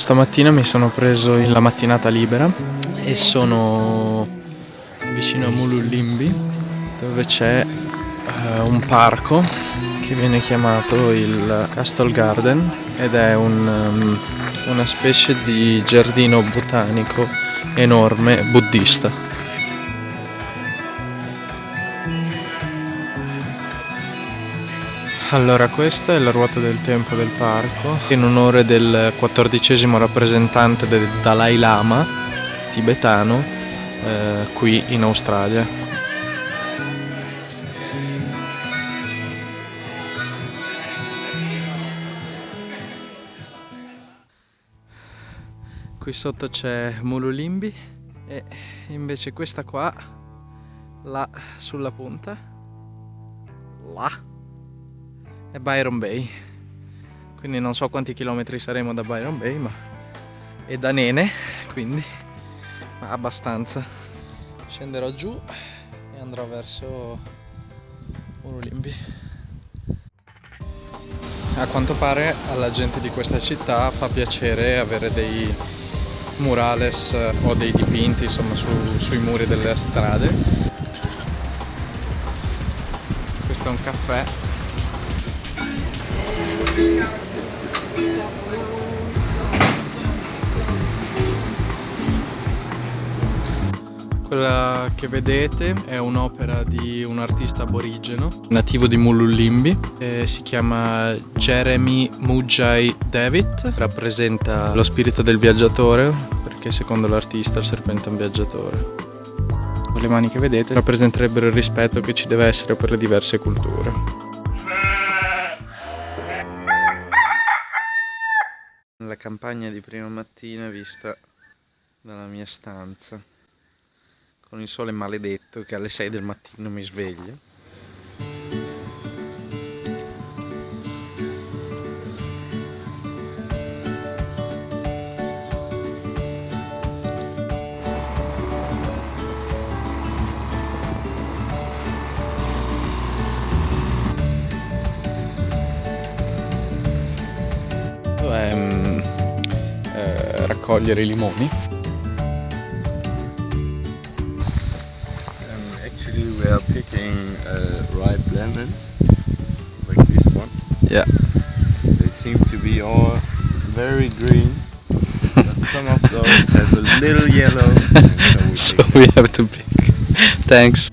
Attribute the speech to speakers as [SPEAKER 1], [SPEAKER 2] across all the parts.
[SPEAKER 1] Stamattina mi sono preso la mattinata libera e sono vicino a Mululimbi dove c'è uh, un parco che viene chiamato il Castle Garden ed è un, um, una specie di giardino botanico enorme buddista. Allora questa è la ruota del tempo del parco in onore del quattordicesimo rappresentante del Dalai Lama tibetano eh, qui in Australia. Qui sotto c'è Mululimbi e invece questa qua, là sulla punta, là è Byron Bay. Quindi non so quanti chilometri saremo da Byron Bay ma è da Nene quindi ma abbastanza. Scenderò giù e andrò verso Urulimbi. A quanto pare alla gente di questa città fa piacere avere dei murales o dei dipinti insomma su, sui muri delle strade. Questo è un caffè quella che vedete è un'opera di un artista aborigeno nativo di Mululimbi si chiama Jeremy Mujai David. Rappresenta lo spirito del viaggiatore perché secondo l'artista il serpente è un viaggiatore. Le mani che vedete rappresenterebbero il rispetto che ci deve essere per le diverse culture campagna di prima mattina vista dalla mia stanza con il sole maledetto che alle 6 del mattino mi sveglia raccogliere i limoni.
[SPEAKER 2] Um, actually we are picking uh, ripe lemons, like this one.
[SPEAKER 1] Yeah.
[SPEAKER 2] They seem to be all very green, but some of those have a little yellow.
[SPEAKER 1] So we, so we have to pick. Thanks.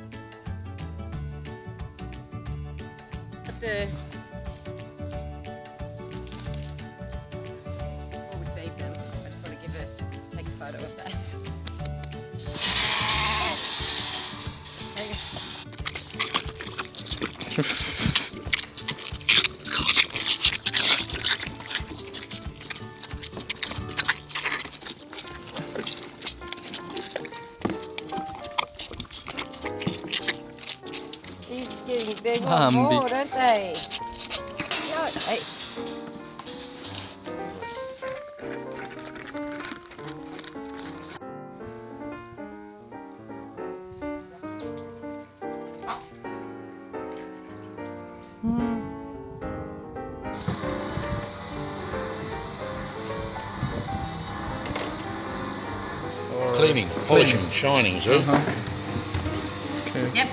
[SPEAKER 3] Bambi. Right.
[SPEAKER 2] Cleaning, polishing, shining, see? Uh -huh.
[SPEAKER 3] okay. Yep.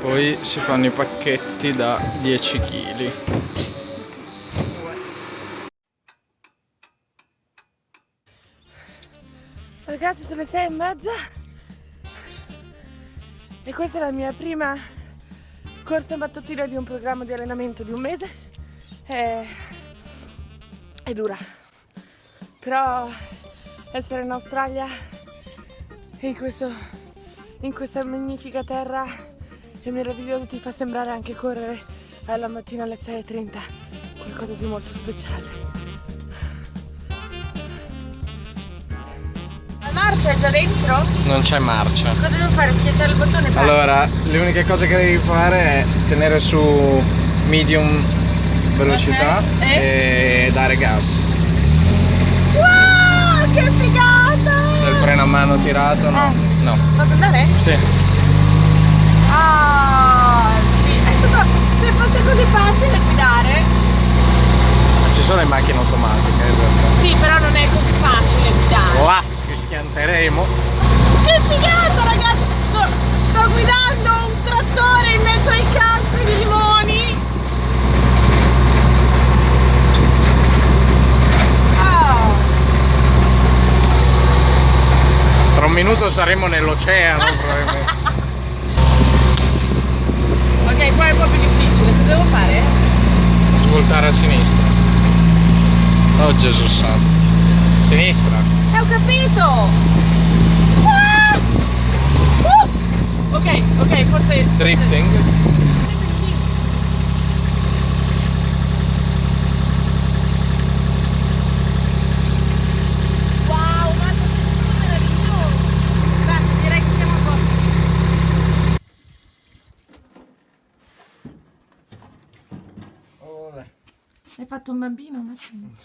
[SPEAKER 1] Poi si fanno i pacchetti da 10 kg.
[SPEAKER 4] Ragazzi sono le 6 e mezza e questa è la mia prima corsa mattutina di un programma di allenamento di un mese è, è dura però essere in Australia in, questo, in questa magnifica terra è meraviglioso ti fa sembrare anche correre alla mattina alle 6.30 qualcosa di molto speciale
[SPEAKER 3] marcia è già dentro?
[SPEAKER 1] Non c'è marcia.
[SPEAKER 3] Cosa devo fare? Schiacciare il bottone?
[SPEAKER 1] Allora, le uniche cose che devi fare è tenere su medium velocità okay. e... e dare gas.
[SPEAKER 3] Wow, che figata!
[SPEAKER 1] Il freno a mano tirato, no? Eh. No.
[SPEAKER 4] Posso andare?
[SPEAKER 1] Sì.
[SPEAKER 4] Ah, sì. È tutto, se fosse così facile guidare.
[SPEAKER 1] Ma ci sono le macchine automatiche in realtà.
[SPEAKER 4] Sì, però non è così facile guidare.
[SPEAKER 1] Là, ci schianteremo.
[SPEAKER 4] Che figata, ragazzi! Sto, sto guidando un trattore in mezzo ai campi di limoni. Ah,
[SPEAKER 1] Tra un minuto saremo nell'oceano
[SPEAKER 4] ok, qua è un po' più difficile. Cosa devo fare?
[SPEAKER 1] Svoltare a sinistra. Oh Gesù santo. Sinistra.
[SPEAKER 4] Eh, ho capito! Ah! Uh! Ok, ok, forse...
[SPEAKER 1] Drifting.
[SPEAKER 4] Wow, ma è meraviglioso! Beh, direi che siamo a posto. Hai fatto un bambino, Massimo?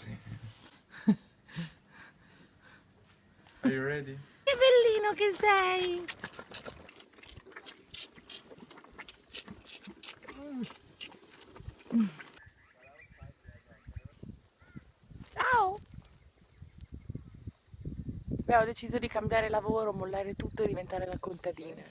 [SPEAKER 1] Are you ready?
[SPEAKER 4] Che bellino che sei! Ciao! Abbiamo deciso di cambiare lavoro, mollare tutto e diventare la contadina.